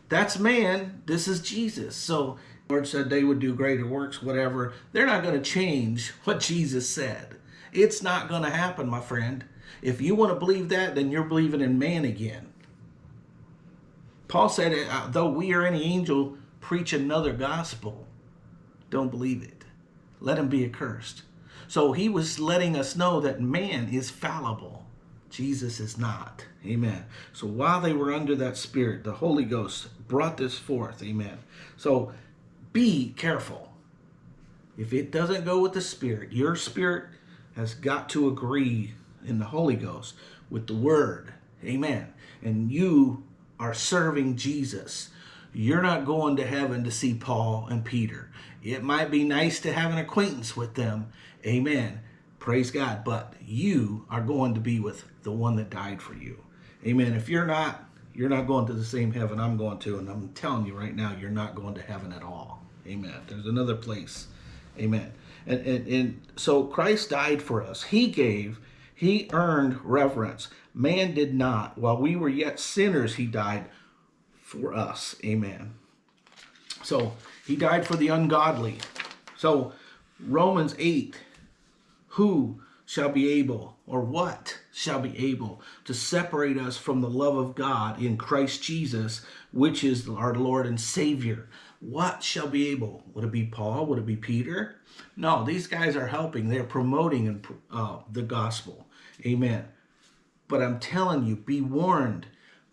A: that's man, this is Jesus. So Lord said they would do greater works, whatever. They're not going to change what Jesus said. It's not going to happen, my friend. If you want to believe that, then you're believing in man again. Paul said, uh, though we or any angel preach another gospel, don't believe it. Let him be accursed. So he was letting us know that man is fallible. Jesus is not. Amen. So while they were under that spirit, the Holy Ghost brought this forth. Amen. So be careful. If it doesn't go with the spirit, your spirit has got to agree in the Holy Ghost with the word. Amen. And you are serving Jesus. You're not going to heaven to see Paul and Peter. It might be nice to have an acquaintance with them. Amen. Praise God. But you are going to be with the one that died for you. Amen. If you're not, you're not going to the same heaven I'm going to. And I'm telling you right now, you're not going to heaven at all. Amen. There's another place. Amen. And, and, and so Christ died for us. He gave, he earned reverence. Man did not. While we were yet sinners, he died for us. Amen. So he died for the ungodly. So Romans 8, who shall be able, or what shall be able to separate us from the love of God in Christ Jesus, which is our Lord and Savior? What shall be able? Would it be Paul? Would it be Peter? No, these guys are helping. They're promoting uh, the gospel. Amen. But I'm telling you, be warned.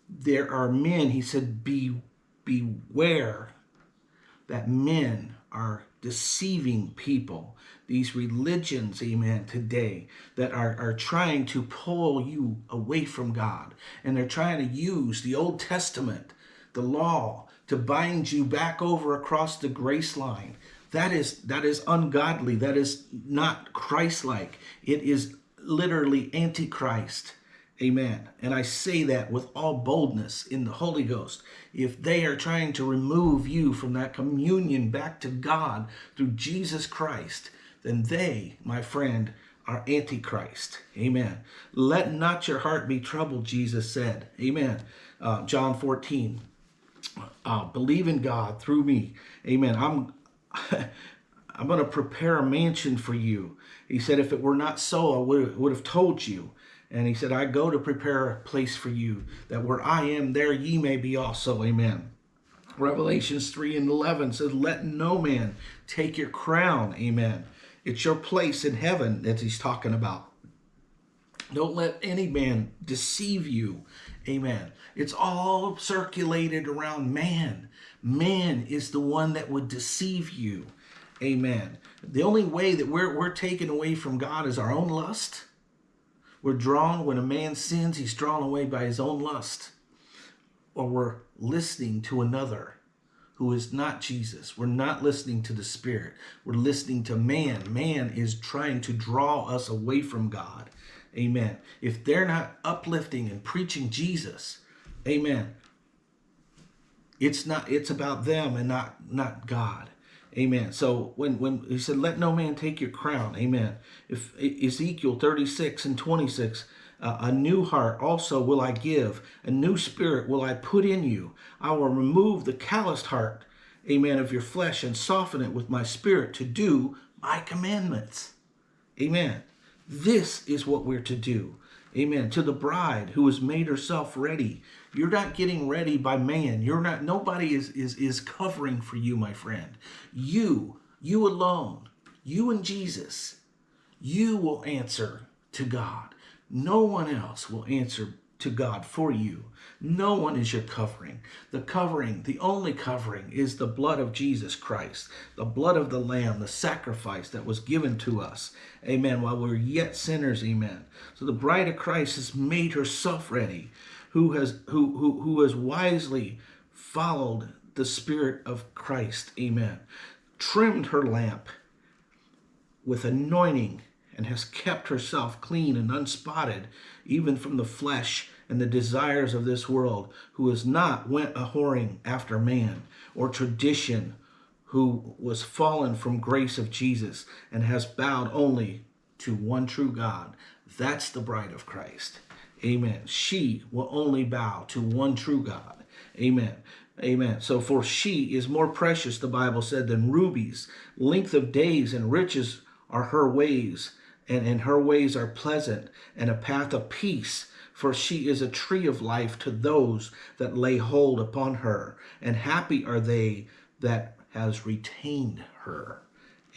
A: There are men, he said, be beware that men are deceiving people. These religions, amen, today that are, are trying to pull you away from God. And they're trying to use the Old Testament, the law, to bind you back over across the grace line. That is, that is ungodly. That is not Christ-like. It is literally antichrist. Amen. And I say that with all boldness in the Holy Ghost. If they are trying to remove you from that communion back to God through Jesus Christ, then they, my friend, are antichrist. Amen. Let not your heart be troubled, Jesus said. Amen. Uh, John 14. Uh, believe in God through me. Amen. I'm <laughs> I'm going to prepare a mansion for you. He said, if it were not so, I would, would have told you. And he said, I go to prepare a place for you, that where I am, there ye may be also. Amen. Revelations 3 and 11 says, let no man take your crown. Amen. It's your place in heaven that he's talking about. Don't let any man deceive you. Amen. It's all circulated around man. Man is the one that would deceive you. Amen. The only way that we're, we're taken away from God is our own lust. We're drawn, when a man sins, he's drawn away by his own lust. Or we're listening to another who is not Jesus. We're not listening to the Spirit. We're listening to man. Man is trying to draw us away from God. Amen. If they're not uplifting and preaching Jesus, amen. It's not, it's about them and not, not God. Amen. So when, when he said, let no man take your crown. Amen. If Ezekiel 36 and 26, uh, a new heart also will I give. A new spirit will I put in you. I will remove the calloused heart, amen, of your flesh and soften it with my spirit to do my commandments. Amen. This is what we're to do. Amen. To the bride who has made herself ready. You're not getting ready by man. You're not, nobody is, is, is covering for you, my friend. You, you alone, you and Jesus, you will answer to God. No one else will answer to God for you. No one is your covering. The covering, the only covering, is the blood of Jesus Christ, the blood of the Lamb, the sacrifice that was given to us. Amen. While we are yet sinners, amen. So the bride of Christ has made herself ready, who has who who, who has wisely followed the Spirit of Christ, amen. Trimmed her lamp with anointing and has kept herself clean and unspotted, even from the flesh and the desires of this world, who has not went a whoring after man or tradition, who was fallen from grace of Jesus and has bowed only to one true God. That's the bride of Christ. Amen. She will only bow to one true God. Amen. Amen. So for she is more precious, the Bible said, than rubies. Length of days and riches are her ways, and, and her ways are pleasant, and a path of peace for she is a tree of life to those that lay hold upon her, and happy are they that has retained her.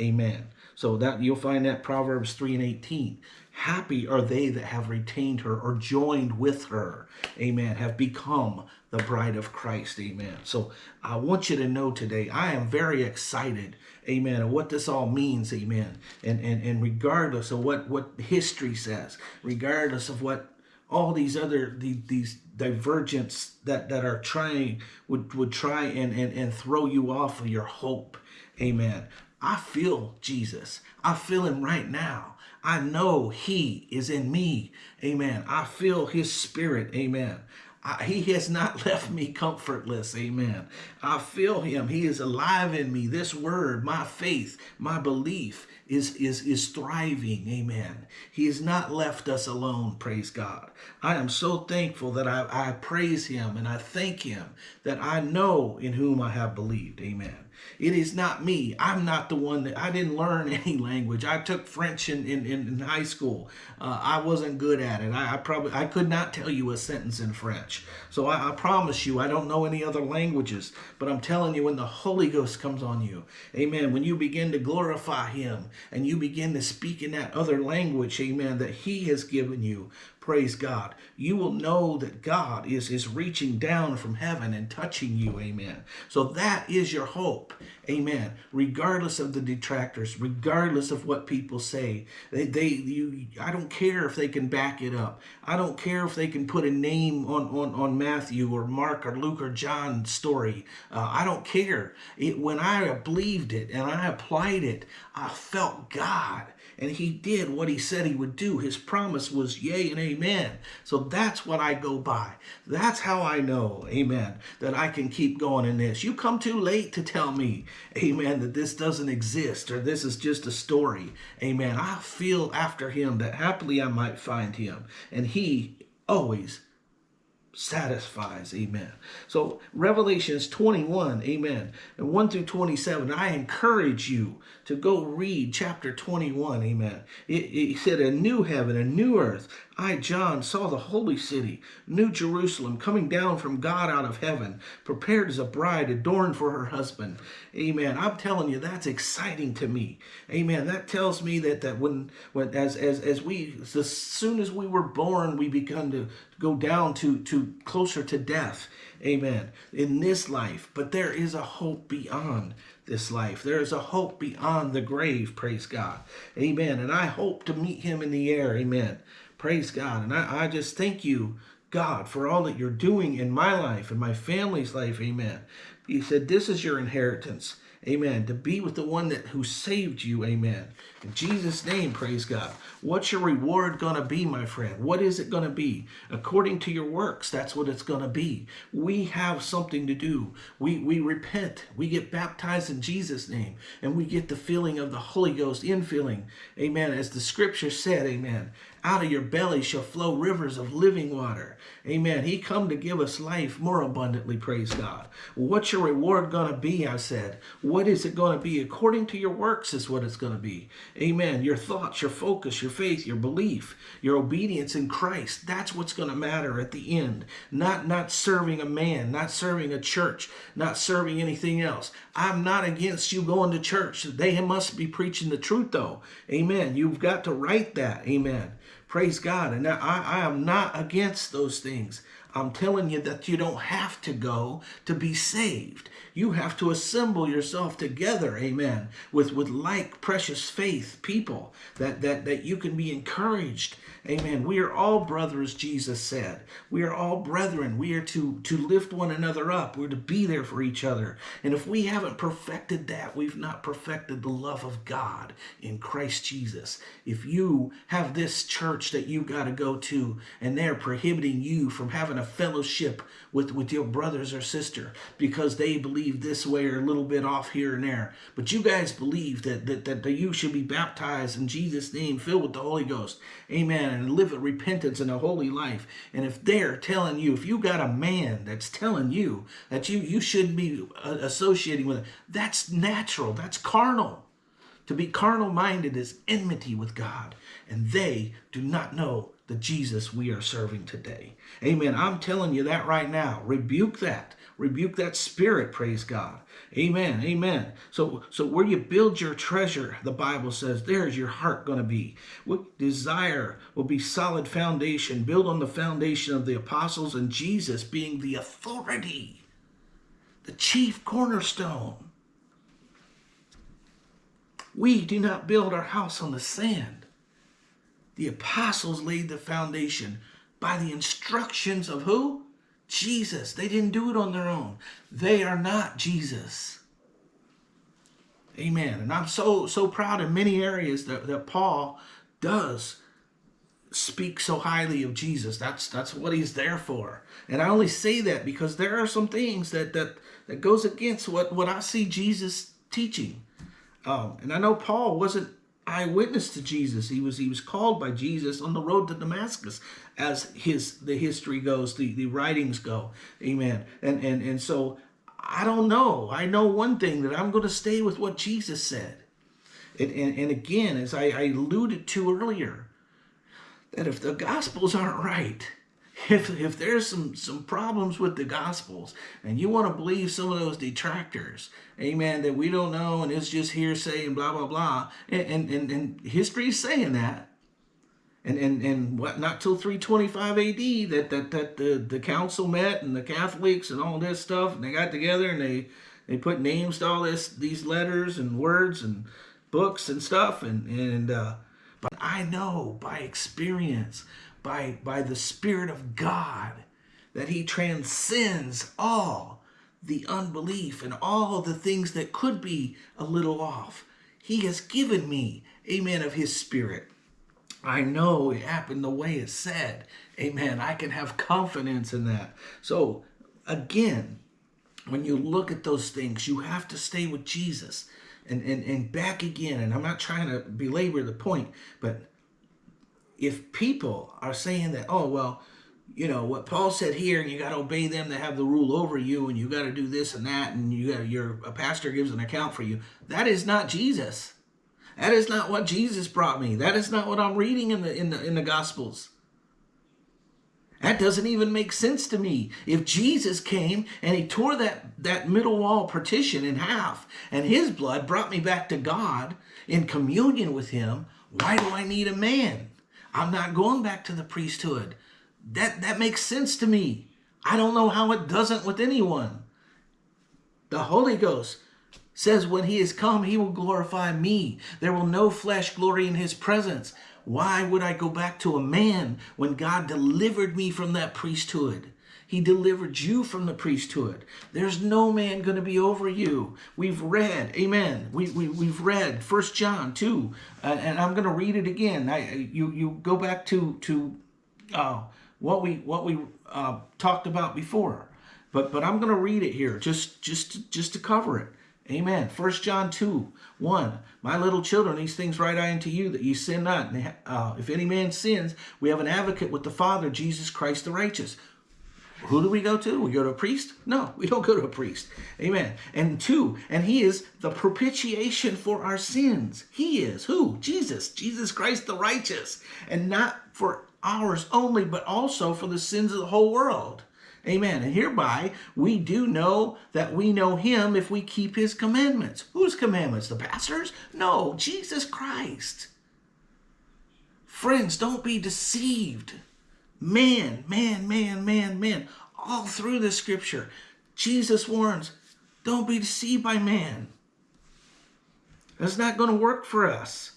A: Amen. So that you'll find that Proverbs 3 and 18. Happy are they that have retained her or joined with her. Amen. Have become the bride of Christ. Amen. So I want you to know today, I am very excited. Amen. Of what this all means. Amen. And and, and regardless of what, what history says, regardless of what all these other these, these divergents that that are trying would would try and, and and throw you off of your hope amen i feel jesus i feel him right now i know he is in me amen i feel his spirit amen I, he has not <laughs> left me comfortless. Amen. I feel him. He is alive in me. This word, my faith, my belief is, is, is thriving. Amen. He has not left us alone. Praise God. I am so thankful that I, I praise him and I thank him that I know in whom I have believed. Amen. It is not me. I'm not the one that I didn't learn <laughs> any language. I took French in, in, in high school. Uh, I wasn't good at it. I, I, probably I could not tell you a sentence in French. So I, I promise you, I don't know any other languages. But I'm telling you, when the Holy Ghost comes on you, amen, when you begin to glorify him and you begin to speak in that other language, amen, that he has given you, praise God, you will know that God is, is reaching down from heaven and touching you, amen. So that is your hope, amen. Regardless of the detractors, regardless of what people say, they, they you, I don't care if they can back it up. I don't care if they can put a name on, on, on Matthew or Mark or Luke or John's story. Uh, I don't care. It, when I believed it and I applied it, I felt God and he did what he said he would do. His promise was yea and amen. So that's what I go by. That's how I know, amen, that I can keep going in this. You come too late to tell me, amen, that this doesn't exist or this is just a story. Amen. I feel after him that happily I might find him. And he always satisfies. Amen. So Revelations 21, amen, and 1 through 27, I encourage you to go read chapter 21, amen. It, said a new heaven, a new earth. I, John, saw the holy city, New Jerusalem, coming down from God out of heaven, prepared as a bride adorned for her husband. Amen. I'm telling you, that's exciting to me. Amen. That tells me that that when when as as as we as soon as we were born, we begun to go down to to closer to death. Amen. In this life, but there is a hope beyond this life. There is a hope beyond the grave, praise God. Amen. And I hope to meet him in the air. Amen. Praise God. And I, I just thank you, God, for all that you're doing in my life and my family's life. Amen. He said, This is your inheritance. Amen. To be with the one that who saved you. Amen. In Jesus' name, praise God. What's your reward going to be, my friend? What is it going to be? According to your works, that's what it's going to be. We have something to do. We, we repent. We get baptized in Jesus' name. And we get the feeling of the Holy Ghost infilling. Amen. As the scripture said, amen. Out of your belly shall flow rivers of living water. Amen. He come to give us life more abundantly, praise God. What's your reward going to be, I said. What is it going to be? According to your works is what it's going to be. Amen. Your thoughts, your focus, your faith, your belief, your obedience in Christ. That's what's going to matter at the end. Not, not serving a man, not serving a church, not serving anything else. I'm not against you going to church. They must be preaching the truth though. Amen. You've got to write that. Amen. Praise God. And I, I am not against those things. I'm telling you that you don't have to go to be saved. You have to assemble yourself together, amen, with, with like precious faith people that, that, that you can be encouraged. Amen. We are all brothers, Jesus said. We are all brethren. We are to, to lift one another up. We're to be there for each other. And if we haven't perfected that, we've not perfected the love of God in Christ Jesus. If you have this church that you got to go to and they're prohibiting you from having a fellowship with, with your brothers or sister because they believe this way or a little bit off here and there. But you guys believe that, that, that, that you should be baptized in Jesus' name, filled with the Holy Ghost. Amen. And live a repentance and a holy life. And if they're telling you, if you got a man that's telling you that you, you shouldn't be uh, associating with it, that's natural. That's carnal. To be carnal minded is enmity with God. And they do not know the Jesus we are serving today. Amen. I'm telling you that right now. Rebuke that. Rebuke that spirit, praise God. Amen. Amen. So so where you build your treasure, the Bible says, there's your heart going to be. What desire will be solid foundation, build on the foundation of the apostles and Jesus being the authority, the chief cornerstone. We do not build our house on the sand. The apostles laid the foundation by the instructions of who? Jesus. They didn't do it on their own. They are not Jesus. Amen. And I'm so so proud in many areas that, that Paul does speak so highly of Jesus. That's that's what he's there for. And I only say that because there are some things that that that goes against what what I see Jesus teaching. Um, and I know Paul wasn't eyewitness to Jesus. He was he was called by Jesus on the road to Damascus, as his the history goes, the, the writings go. Amen. And and and so I don't know. I know one thing that I'm going to stay with what Jesus said. And, and, and again, as I, I alluded to earlier, that if the gospels aren't right, <laughs> if, if there's some, some problems with the Gospels and you want to believe some of those detractors, amen, that we don't know and it's just hearsay and blah, blah, blah, and, and, and history is saying that, and, and, and what, not till 325 AD that, that, that the, the council met and the Catholics and all this stuff, and they got together and they, they put names to all this, these letters and words and books and stuff, and, and uh, but I know by experience by, by the Spirit of God that he transcends all the unbelief and all the things that could be a little off. He has given me, amen, of his spirit. I know it happened the way it said. Amen. I can have confidence in that. So again, when you look at those things, you have to stay with Jesus and, and, and back again. And I'm not trying to belabor the point, but if people are saying that, oh, well, you know, what Paul said here, and you got to obey them that have the rule over you, and you got to do this and that, and you got your a pastor gives an account for you. That is not Jesus. That is not what Jesus brought me. That is not what I'm reading in the in the in the Gospels. That doesn't even make sense to me. If Jesus came and he tore that, that middle wall partition in half and his blood brought me back to God in communion with him, why do I need a man? I'm not going back to the priesthood. That, that makes sense to me. I don't know how it doesn't with anyone. The Holy Ghost says when he is come, he will glorify me. There will no flesh glory in his presence. Why would I go back to a man when God delivered me from that priesthood? He delivered you from the priesthood. There's no man going to be over you. We've read, amen. We, we, we've read First John 2, uh, and I'm going to read it again. I, you, you go back to, to uh, what we, what we uh, talked about before. But, but I'm going to read it here just, just, just to cover it. Amen. First John 2, 1. My little children, these things write I unto you, that ye sin not. Uh, if any man sins, we have an advocate with the Father, Jesus Christ the righteous. Who do we go to? We go to a priest? No, we don't go to a priest. Amen. And two, and he is the propitiation for our sins. He is who? Jesus. Jesus Christ the righteous. And not for ours only, but also for the sins of the whole world. Amen. And hereby we do know that we know him if we keep his commandments. Whose commandments? The pastors? No, Jesus Christ. Friends, don't be deceived. Man, man, man, man, man. All through the scripture, Jesus warns, don't be deceived by man. That's not going to work for us.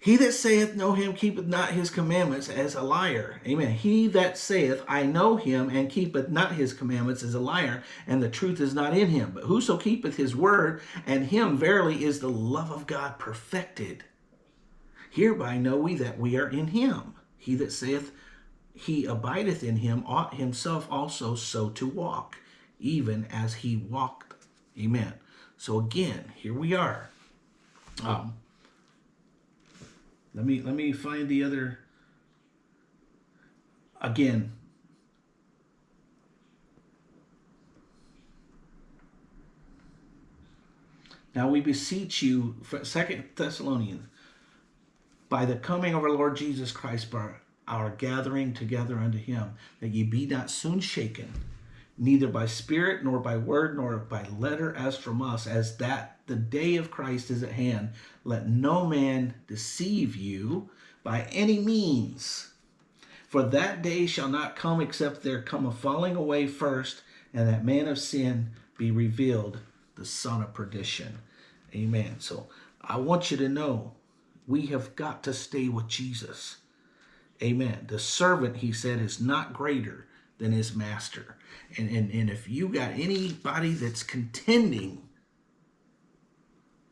A: He that saith know him keepeth not his commandments as a liar. Amen. He that saith I know him and keepeth not his commandments is a liar, and the truth is not in him. But whoso keepeth his word, and him verily is the love of God perfected. Hereby know we that we are in him. He that saith he abideth in him ought himself also so to walk, even as he walked. Amen. So again, here we are. Um, let me let me find the other again. Now we beseech you, Second Thessalonians, by the coming of our Lord Jesus Christ, by our gathering together unto him, that ye be not soon shaken, neither by spirit, nor by word, nor by letter as from us, as that the day of Christ is at hand. Let no man deceive you by any means. For that day shall not come except there come a falling away first, and that man of sin be revealed, the son of perdition. Amen. So I want you to know we have got to stay with Jesus. Amen. The servant, he said, is not greater than his master. And, and, and if you got anybody that's contending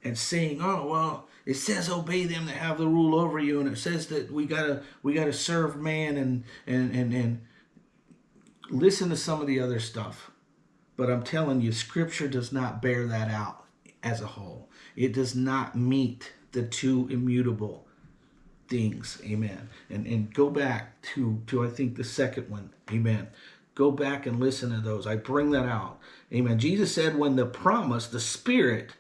A: and saying, oh, well, it says obey them that have the rule over you, and it says that we gotta we gotta serve man and and and and listen to some of the other stuff. But I'm telling you, scripture does not bear that out as a whole. It does not meet the two immutable things. Amen. And and go back to to I think the second one. Amen. Go back and listen to those. I bring that out. Amen. Jesus said when the promise, the spirit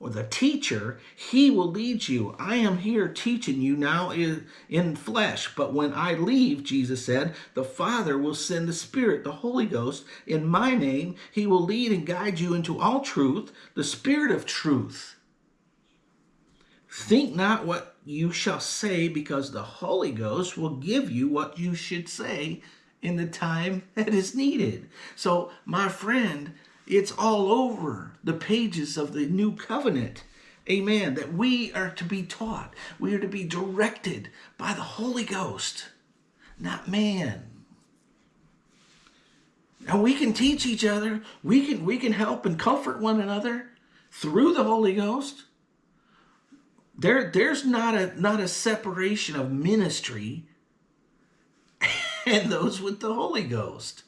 A: or the teacher, he will lead you. I am here teaching you now in, in flesh, but when I leave, Jesus said, the Father will send the Spirit, the Holy Ghost, in my name. He will lead and guide you into all truth, the Spirit of truth. Think not what you shall say, because the Holy Ghost will give you what you should say in the time <laughs> that is needed. So, my friend, it's all over the pages of the new covenant. Amen. That we are to be taught. We are to be directed by the Holy Ghost, not man. Now we can teach each other. We can we can help and comfort one another through the Holy Ghost. There, there's not a not a separation of ministry <laughs> and those with the Holy Ghost.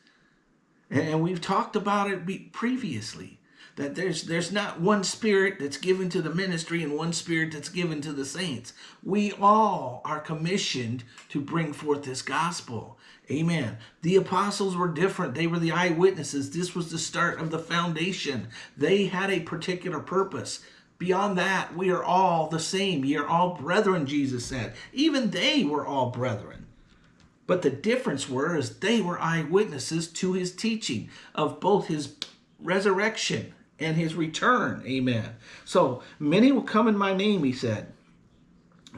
A: And we've talked about it previously that there's there's not one spirit that's given to the ministry and one spirit that's given to the saints. We all are commissioned to bring forth this gospel. Amen. The apostles were different. They were the eyewitnesses. This was the start of the foundation. They had a particular purpose. Beyond that, we are all the same. You're all brethren, Jesus said. Even they were all brethren. But the difference were is they were eyewitnesses to his teaching of both his resurrection and his return. Amen. So many will come in my name, he said.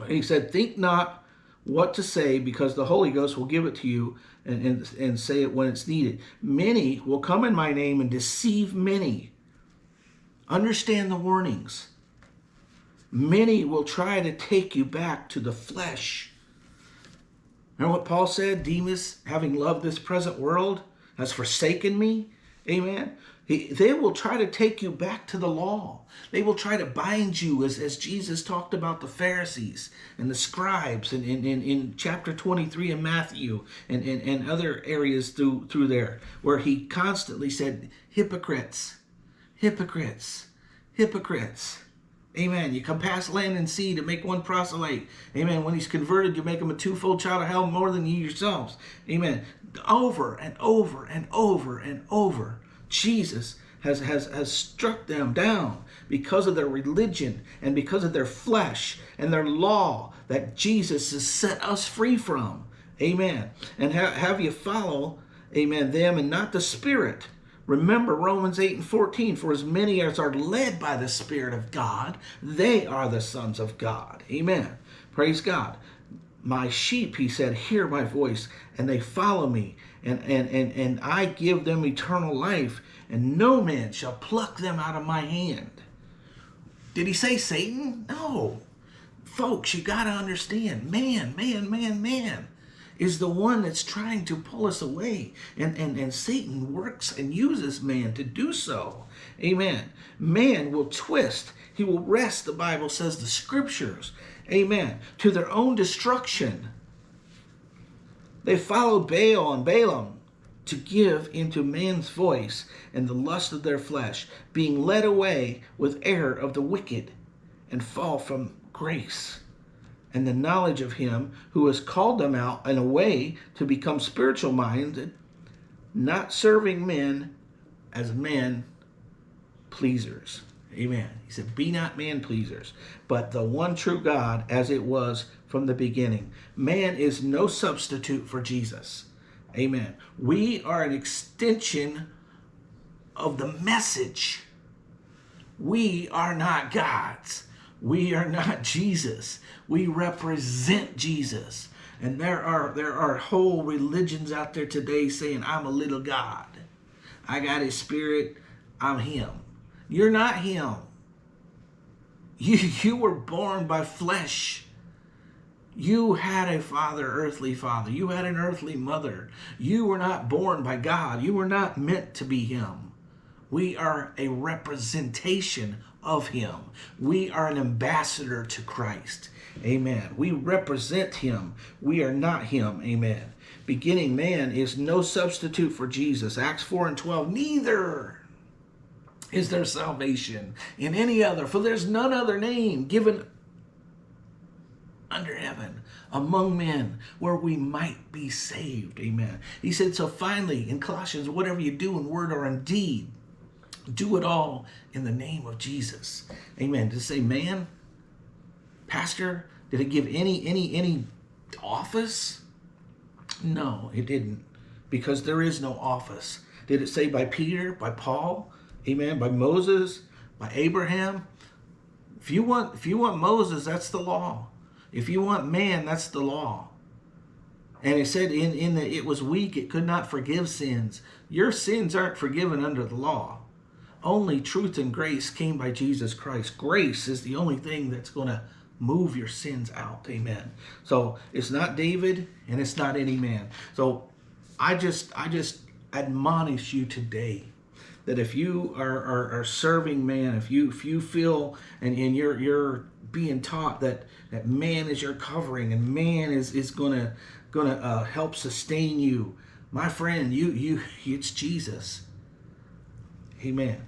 A: He said, think not what to say because the Holy Ghost will give it to you and, and, and say it when it's needed. Many will come in my name and deceive many. Understand the warnings. Many will try to take you back to the flesh Remember what Paul said? Demas, having loved this present world, has forsaken me. Amen. He, they will try to take you back to the law. They will try to bind you as, as Jesus talked about the Pharisees and the scribes in, in, in, in chapter 23 in Matthew and, and, and other areas through, through there where he constantly said, hypocrites, hypocrites, hypocrites. Amen. You come past land and sea to make one proselyte. Amen. When he's converted, you make him a twofold child of hell more than you yourselves. Amen. Over and over and over and over, Jesus has, has, has struck them down because of their religion and because of their flesh and their law that Jesus has set us free from. Amen. And ha have you follow, amen, them and not the Spirit Remember Romans 8 and 14, for as many as are led by the Spirit of God, they are the sons of God. Amen. Praise God. my sheep, he said, hear my voice and they follow me and, and, and, and I give them eternal life and no man shall pluck them out of my hand. Did he say Satan? No. Folks, you got to understand, man, man, man, man is the one that's trying to pull us away. And, and, and Satan works and uses man to do so. Amen. Man will twist. He will wrest, the Bible says, the scriptures. Amen. To their own destruction. They followed Baal and Balaam to give into man's voice and the lust of their flesh, being led away with error of the wicked and fall from grace and the knowledge of him who has called them out in a way to become spiritual minded, not serving men as men pleasers. Amen. He said, Be not man pleasers, but the one true God as it was from the beginning. Man is no substitute for Jesus. Amen. We are an extension of the message. We are not gods. We are not Jesus. We represent Jesus. And there are there are whole religions out there today saying, I'm a little God. I got his spirit. I'm him. You're not him. <laughs> You, you were born by flesh. You had a father, earthly father. You had an earthly mother. You were not born by God. You were not meant to be him. We are a representation of him. We are an ambassador to Christ. Amen. We represent him. We are not him. Amen. Beginning man is no substitute for Jesus. Acts 4 and 12. Neither is there salvation in any other, for there's none other name given under heaven among men where we might be saved. Amen. He said, so finally in Colossians, whatever you do in word or in deed, do it all in the name of Jesus. Amen. To say, man, pastor, did it give any any any office? No, it didn't. Because there is no office. Did it say by Peter, by Paul, amen, by Moses, by Abraham? If you want if you want Moses, that's the law. If you want man, that's the law. And it said in, in that it was weak, it could not forgive sins. Your sins aren't forgiven under the law. Only truth and grace came by Jesus Christ. Grace is the only thing that's going to move your sins out. Amen. So it's not David and it's not any man. So I just I just admonish you today that if you are, are, are serving man, if you if you feel and, and you're you're being taught that that man is your covering and man is is gonna gonna uh, help sustain you, my friend, you you <laughs> it's Jesus. Amen.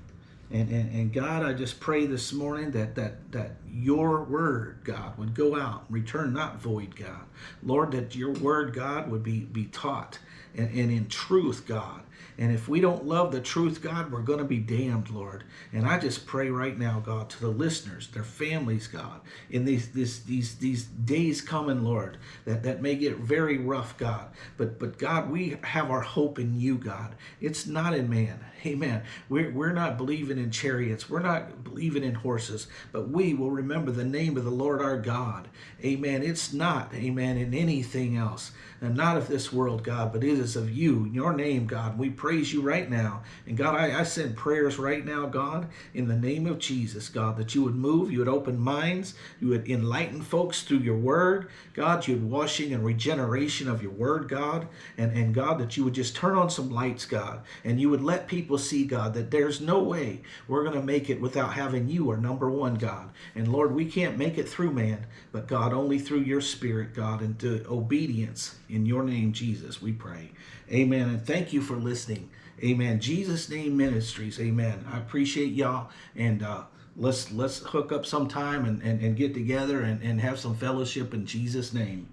A: And, and, and God, I just pray this morning that, that, that your word, God, would go out and return not void, God. Lord, that your word, God, would be, be taught and, and in truth, God. And if we don't love the truth, God, we're going to be damned, Lord. And I just pray right now, God, to the listeners, their families, God, in these these these these days coming, Lord, that that may get very rough, God. But but God, we have our hope in you, God. It's not in man. <laughs> Amen. We're, we're not believing in chariots. We're not believing in horses, but we will remember the name of the Lord our God. Amen. It's not, amen, in anything else. And not of this world, God, but it is of you, your name, God. We praise you right now. And God, I, I send prayers right now, God, in the name of Jesus, God, that you would move, you would open minds, you would enlighten folks through your word. God, you would washing and regeneration of your word, God. And, and God, that you would just turn on some lights, God, and you would let see, God, that there's no way we're going to make it without having you, our number one, God. And Lord, we can't make it through man, but God, only through your spirit, God, and to obedience in your name, Jesus, we pray. Amen. And thank you for listening. Amen. Jesus name ministries. Amen. I appreciate y'all. And uh, let's let's hook up sometime and, and, and get together and, and have some fellowship in Jesus' name.